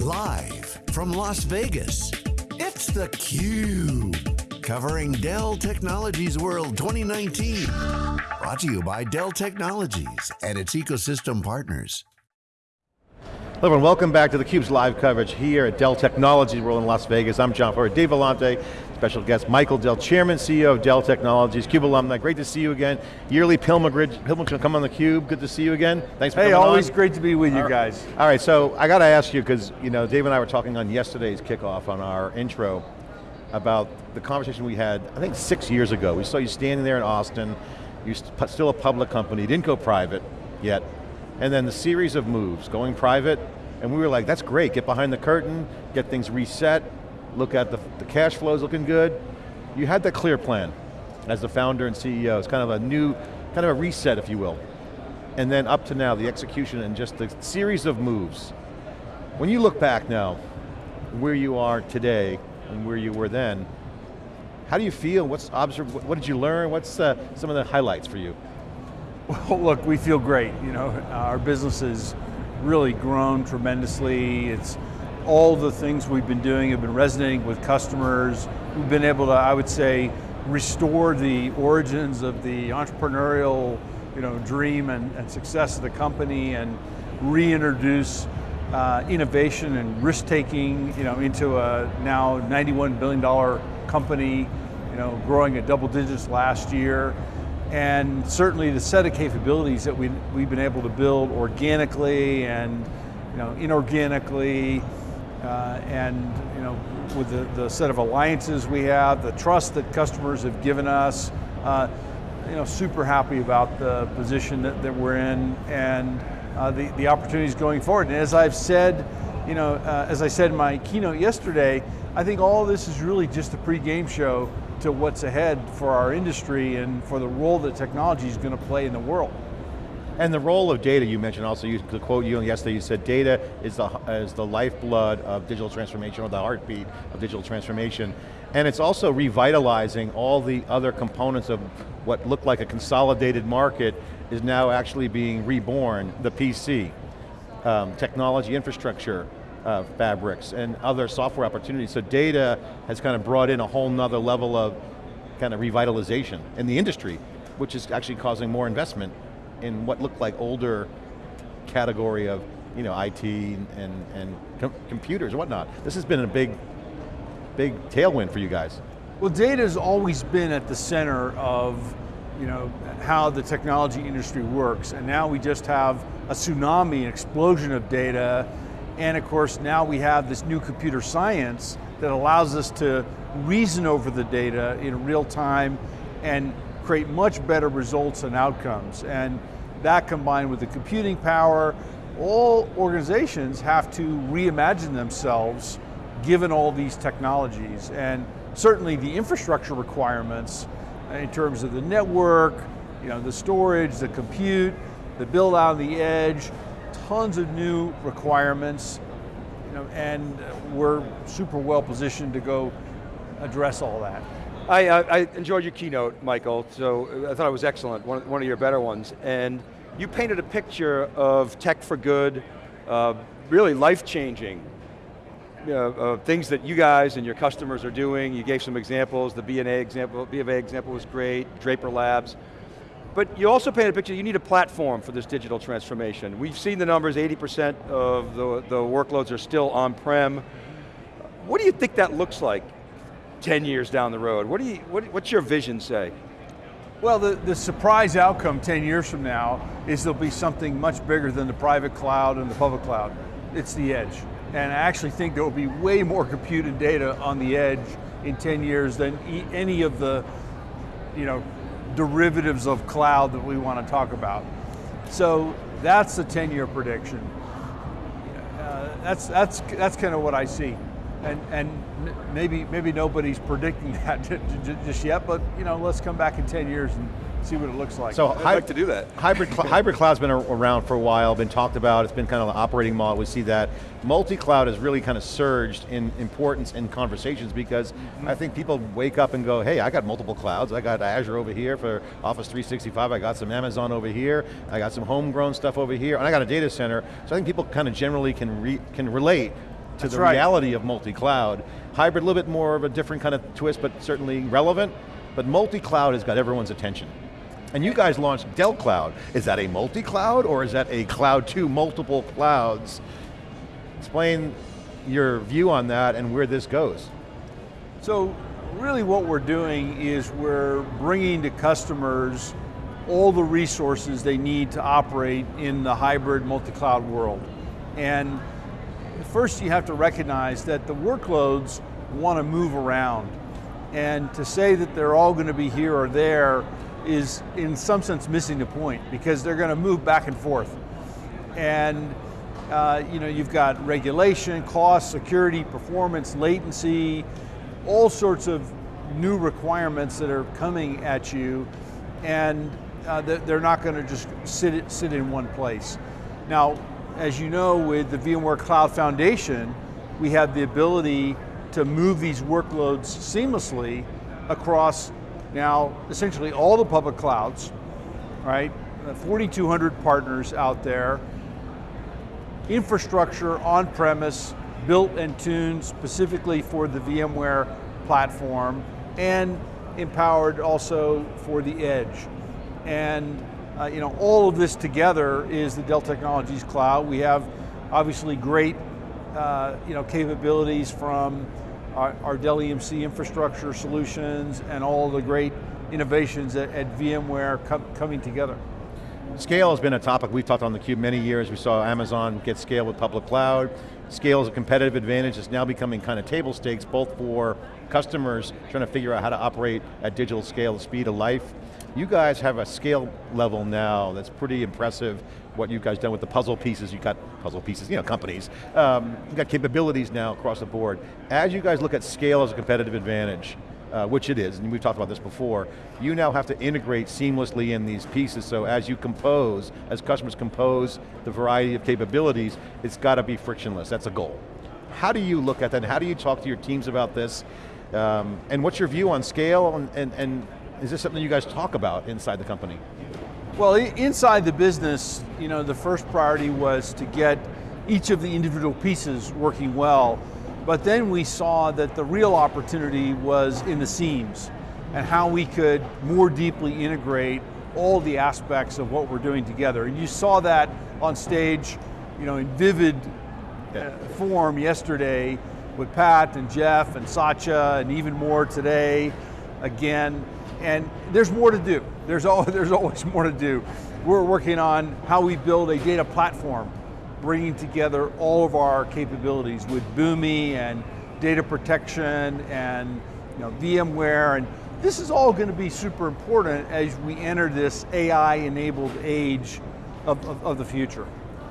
Live from Las Vegas, it's theCUBE. Covering Dell Technologies World 2019. Brought to you by Dell Technologies and its ecosystem partners. Hello everyone, welcome back to theCUBE's live coverage here at Dell Technologies World in Las Vegas. I'm John Furrier, Dave Vellante, special guest Michael Dell, Chairman, CEO of Dell Technologies, CUBE alumni, great to see you again. Yearly pilgrimage, pilgrimage come on theCUBE, good to see you again. Thanks for hey, coming Hey, always on. great to be with you guys. All right, so I got to ask you, because you know, Dave and I were talking on yesterday's kickoff on our intro about the conversation we had, I think six years ago. We saw you standing there in Austin, you're still a public company, you didn't go private yet, and then the series of moves, going private, and we were like, that's great, get behind the curtain, get things reset, look at the, the cash flows looking good, you had that clear plan as the founder and CEO. It's kind of a new, kind of a reset, if you will. And then up to now, the execution and just the series of moves. When you look back now, where you are today and where you were then, how do you feel? What's observed? what did you learn? What's uh, some of the highlights for you? Well, look, we feel great. You know, our business has really grown tremendously. It's all the things we've been doing have been resonating with customers. We've been able to, I would say, restore the origins of the entrepreneurial you know, dream and, and success of the company and reintroduce uh, innovation and risk-taking you know, into a now $91 billion company, you know, growing at double digits last year. And certainly the set of capabilities that we, we've been able to build organically and you know, inorganically, uh, and you know, with the, the set of alliances we have, the trust that customers have given us, uh, you know, super happy about the position that, that we're in and uh, the, the opportunities going forward. And as I've said, you know, uh, as I said in my keynote yesterday, I think all this is really just a pre-game show to what's ahead for our industry and for the role that technology is going to play in the world. And the role of data you mentioned also, you, to quote you yesterday, you said data is the, is the lifeblood of digital transformation or the heartbeat of digital transformation. And it's also revitalizing all the other components of what looked like a consolidated market is now actually being reborn, the PC, um, technology infrastructure, uh, fabrics, and other software opportunities. So data has kind of brought in a whole nother level of kind of revitalization in the industry, which is actually causing more investment in what looked like older category of you know, IT and, and com computers and whatnot. This has been a big, big tailwind for you guys. Well, data has always been at the center of you know, how the technology industry works, and now we just have a tsunami, an explosion of data, and of course now we have this new computer science that allows us to reason over the data in real time and create much better results and outcomes. And that combined with the computing power, all organizations have to reimagine themselves given all these technologies. And certainly the infrastructure requirements uh, in terms of the network, you know, the storage, the compute, the build out on the edge, tons of new requirements, you know, and we're super well positioned to go address all that. I, uh, I, enjoyed your keynote, Michael, so I thought it was excellent, one, one of your better ones. And you painted a picture of tech for good, uh, really life-changing, know, uh, things that you guys and your customers are doing. You gave some examples, the B&A example, B of A example was great, Draper Labs. But you also painted a picture, you need a platform for this digital transformation. We've seen the numbers, 80% of the, the workloads are still on-prem. What do you think that looks like 10 years down the road? What do you, what, what's your vision say? Well, the, the surprise outcome 10 years from now is there'll be something much bigger than the private cloud and the public cloud. It's the edge. And I actually think there will be way more compute and data on the edge in 10 years than e any of the you know, derivatives of cloud that we want to talk about. So that's the 10-year prediction. Uh, that's, that's, that's kind of what I see and and maybe maybe nobody's predicting that just yet, but you know, let's come back in 10 years and see what it looks like. So I'd like to do that. Hybrid, hybrid cloud's been around for a while, been talked about, it's been kind of the operating model, we see that. Multi-cloud has really kind of surged in importance in conversations because mm -hmm. I think people wake up and go, hey, I got multiple clouds, I got Azure over here for Office 365, I got some Amazon over here, I got some homegrown stuff over here, and I got a data center, so I think people kind of generally can, re can relate to That's the right. reality of multi-cloud. Hybrid, a little bit more of a different kind of twist, but certainly relevant. But multi-cloud has got everyone's attention. And you guys launched Dell Cloud. Is that a multi-cloud or is that a cloud to multiple clouds? Explain your view on that and where this goes. So really what we're doing is we're bringing to customers all the resources they need to operate in the hybrid multi-cloud world. And first you have to recognize that the workloads want to move around. And to say that they're all going to be here or there is in some sense missing the point because they're going to move back and forth. And uh, you know, you've got regulation, cost, security, performance, latency, all sorts of new requirements that are coming at you, and uh, they're not going to just sit, sit in one place. Now, as you know, with the VMware Cloud Foundation, we have the ability to move these workloads seamlessly across now essentially all the public clouds, right? Uh, 4,200 partners out there, infrastructure on-premise, built and tuned specifically for the VMware platform, and empowered also for the edge. And uh, you know, all of this together is the Dell Technologies Cloud. We have obviously great uh, you know, capabilities from our, our, Dell EMC infrastructure solutions and all the great innovations at, at VMware com coming together. Scale has been a topic we've talked on theCUBE many years. We saw Amazon get scale with public cloud. Scale is a competitive advantage. It's now becoming kind of table stakes, both for customers trying to figure out how to operate at digital scale, the speed of life. You guys have a scale level now that's pretty impressive, what you guys done with the puzzle pieces, you got puzzle pieces, you know, companies. Um, you got capabilities now across the board. As you guys look at scale as a competitive advantage, uh, which it is, and we've talked about this before, you now have to integrate seamlessly in these pieces, so as you compose, as customers compose the variety of capabilities, it's got to be frictionless, that's a goal. How do you look at that, how do you talk to your teams about this, um, and what's your view on scale, and, and, and is this something you guys talk about inside the company? Well, inside the business, you know, the first priority was to get each of the individual pieces working well, but then we saw that the real opportunity was in the seams and how we could more deeply integrate all the aspects of what we're doing together. And you saw that on stage, you know, in vivid uh, form yesterday with Pat and Jeff and Satya and even more today, again. And there's more to do. There's, there's always more to do. We're working on how we build a data platform, bringing together all of our capabilities with Boomi and data protection and you know, VMware. And this is all going to be super important as we enter this AI-enabled age of, of, of the future.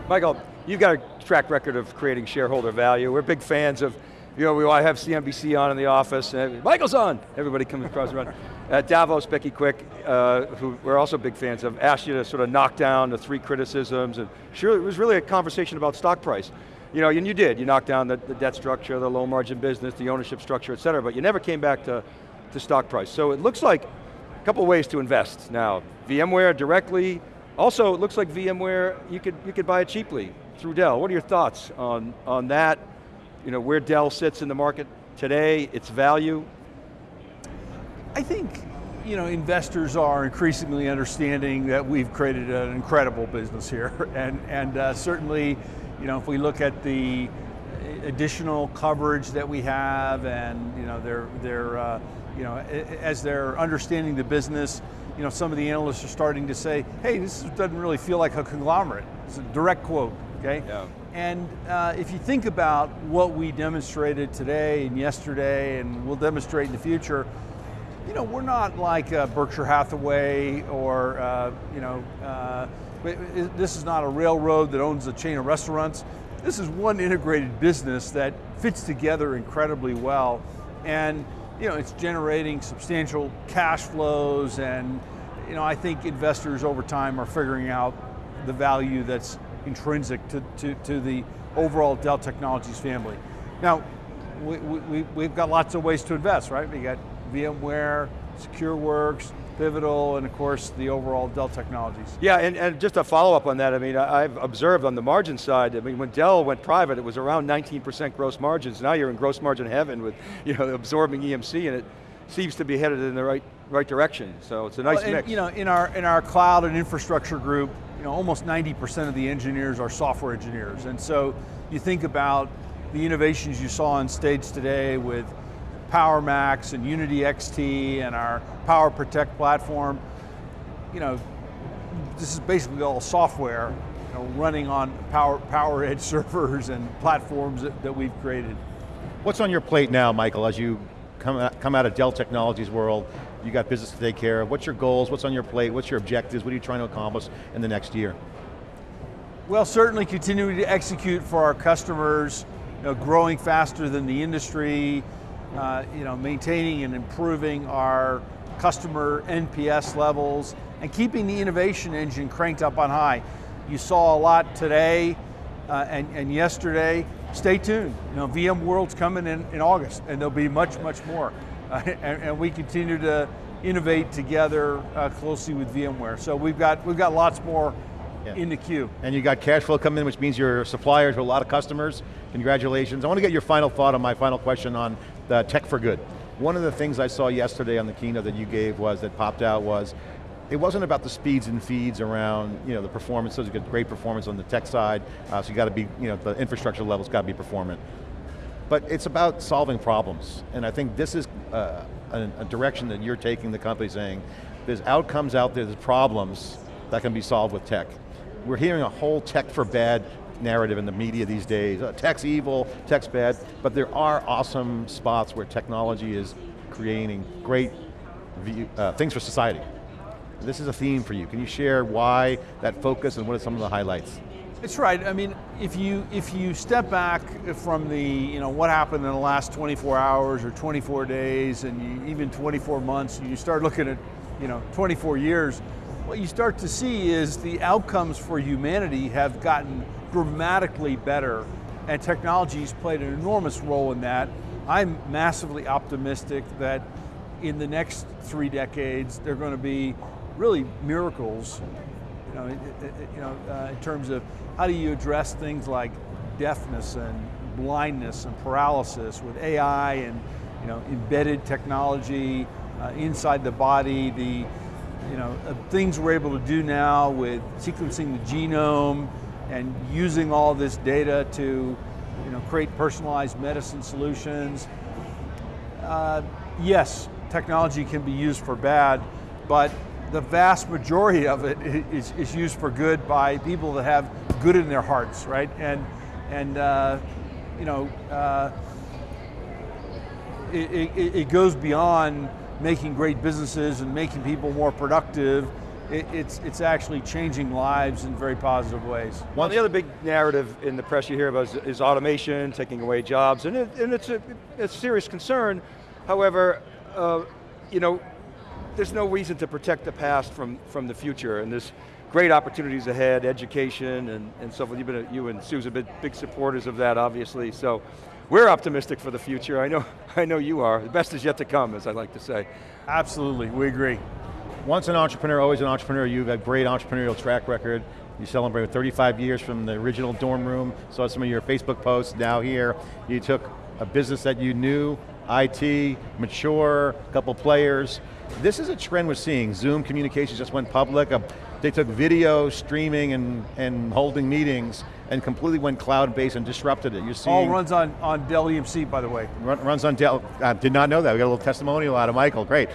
Michael, you've got a track record of creating shareholder value. We're big fans of, you know, we all have CNBC on in the office, and Michael's on, everybody comes across the run. At Davos, Becky Quick, uh, who we're also big fans of, asked you to sort of knock down the three criticisms, and sure, it was really a conversation about stock price. You know, and you did, you knocked down the, the debt structure, the low margin business, the ownership structure, et cetera, but you never came back to, to stock price. So it looks like a couple ways to invest now. VMware directly, also it looks like VMware, you could, you could buy it cheaply through Dell. What are your thoughts on, on that? You know, where Dell sits in the market today, its value? I think you know, investors are increasingly understanding that we've created an incredible business here, and, and uh, certainly, you know, if we look at the additional coverage that we have, and you know, they're, they're uh, you know, as they're understanding the business, you know, some of the analysts are starting to say, hey, this doesn't really feel like a conglomerate. It's a direct quote, okay? Yeah. And uh, if you think about what we demonstrated today and yesterday, and we'll demonstrate in the future, you know, we're not like uh, Berkshire Hathaway or, uh, you know, uh, this is not a railroad that owns a chain of restaurants. This is one integrated business that fits together incredibly well. And, you know, it's generating substantial cash flows and, you know, I think investors over time are figuring out the value that's intrinsic to, to, to the overall Dell Technologies family. Now, we, we, we've got lots of ways to invest, right? We got VMware, SecureWorks, Pivotal, and of course the overall Dell Technologies. Yeah, and, and just a follow up on that, I mean, I've observed on the margin side, I mean, when Dell went private, it was around 19% gross margins. Now you're in gross margin heaven with you know, absorbing EMC, and it seems to be headed in the right, right direction. So it's a nice well, and, mix. You know, in our, in our cloud and infrastructure group, you know, almost 90% of the engineers are software engineers. And so you think about the innovations you saw on stage today with PowerMax and Unity XT and our PowerProtect platform, you know, this is basically all software you know, running on power, PowerEdge servers and platforms that, that we've created. What's on your plate now, Michael, as you come out, come out of Dell Technologies world, you got business to take care of. What's your goals, what's on your plate, what's your objectives, what are you trying to accomplish in the next year? Well, certainly continuing to execute for our customers, you know, growing faster than the industry, uh, you know, maintaining and improving our customer NPS levels, and keeping the innovation engine cranked up on high. You saw a lot today uh, and, and yesterday. Stay tuned. You know, VMworld's coming in, in August, and there'll be much, much more. Uh, and, and, we continue to innovate together uh, closely with VMware. So we've got, we've got lots more yeah. in the queue. And you got cash flow coming in, which means you're suppliers with a lot of customers. Congratulations. I want to get your final thought on my final question on the tech for good. One of the things I saw yesterday on the keynote that you gave was, that popped out was, it wasn't about the speeds and feeds around you know, the performance, so you get great performance on the tech side, uh, so you got to be, you know, the infrastructure levels got to be performant. But it's about solving problems, and I think this is uh, a, a direction that you're taking the company saying, there's outcomes out there, there's problems that can be solved with tech. We're hearing a whole tech for bad narrative in the media these days. Uh, tech's evil, tech's bad, but there are awesome spots where technology is creating great view, uh, things for society. This is a theme for you. Can you share why that focus and what are some of the highlights? It's right. I mean, if you if you step back from the you know what happened in the last 24 hours or 24 days, and you, even 24 months, you start looking at you know 24 years, what you start to see is the outcomes for humanity have gotten dramatically better, and technology's played an enormous role in that. I'm massively optimistic that in the next three decades, there are going to be really miracles, you know, you know uh, in terms of how do you address things like deafness and blindness and paralysis with AI and you know, embedded technology uh, inside the body, the you know, uh, things we're able to do now with sequencing the genome, and using all this data to you know, create personalized medicine solutions. Uh, yes, technology can be used for bad, but the vast majority of it is, is, used for good by people that have good in their hearts, right? And, and uh, you know, uh, it, it, it goes beyond making great businesses and making people more productive it, it's, it's actually changing lives in very positive ways. One of the other big narrative in the press you hear about is, is automation, taking away jobs, and, and it's, a, a serious concern. However, uh, you know, there's no reason to protect the past from, from the future, and there's great opportunities ahead, education and, and so forth. You've been, you and Sue's have been big supporters of that, obviously, so we're optimistic for the future. I know, I know you are. The best is yet to come, as I like to say. Absolutely, we agree once an entrepreneur, always an entrepreneur. You've a great entrepreneurial track record. You celebrated 35 years from the original dorm room. Saw some of your Facebook posts now here. You took a business that you knew, IT, mature, couple players. This is a trend we're seeing. Zoom Communications just went public. Uh, they took video, streaming, and, and holding meetings and completely went cloud-based and disrupted it. You're seeing- All runs on, on Dell EMC, by the way. Run, runs on Dell, I did not know that. We got a little testimonial out of Michael, great.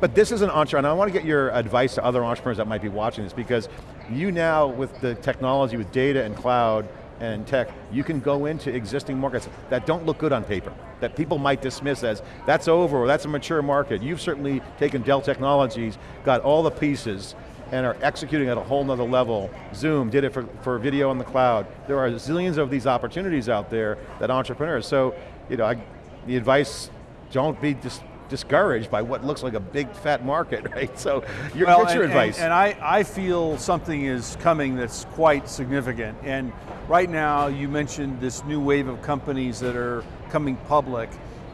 But this is an entrepreneur, and I want to get your advice to other entrepreneurs that might be watching this because you now, with the technology, with data and cloud and tech, you can go into existing markets that don't look good on paper, that people might dismiss as, that's over, or that's a mature market. You've certainly taken Dell Technologies, got all the pieces, and are executing at a whole nother level. Zoom did it for, for video on the cloud. There are zillions of these opportunities out there that entrepreneurs, so you know, I, the advice, don't be dis discouraged by what looks like a big fat market, right? So your, well, what's and, your advice? And, and I, I feel something is coming that's quite significant. And right now, you mentioned this new wave of companies that are coming public,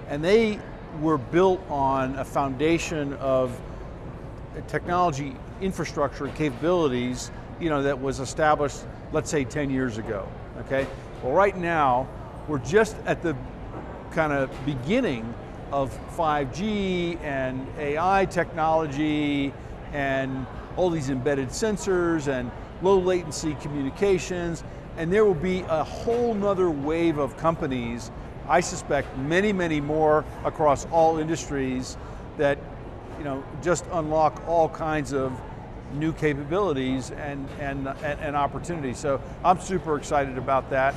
and they were built on a foundation of technology infrastructure and capabilities you know, that was established, let's say 10 years ago, okay? Well right now, we're just at the kind of beginning of 5G and AI technology and all these embedded sensors and low latency communications, and there will be a whole nother wave of companies, I suspect many, many more across all industries that you know, just unlock all kinds of new capabilities and, and, and, and opportunities. So I'm super excited about that.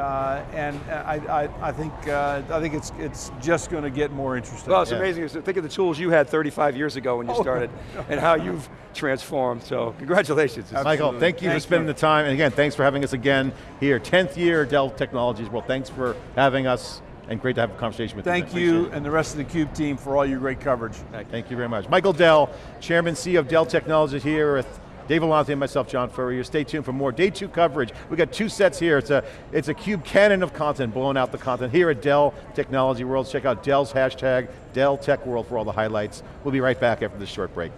Uh, and I, I, I think uh, I think it's it's just going to get more interesting. Well, it's Yeah. amazing. Think of the tools you had 35 years ago when you Oh, started, and how you've transformed. So, congratulations. It's- Michael, thank you for spending you. the time, and again, thanks for having us again here. 10th year Dell Technologies World. Thanks for having us, and great to have a conversation with Thank you. Thank you and the rest of the CUBE team for all your great coverage. Thank you very much. Michael Dell, Chairman CEO of Dell Technologies here with Dave Vellante and myself, John Furrier. Stay tuned for more day two coverage. We got two sets here. It's a, it's a cube cannon of content, blowing out the content here at Dell Technology World. Check out Dell's hashtag, Dell Tech World for all the highlights. We'll be right back after this short break.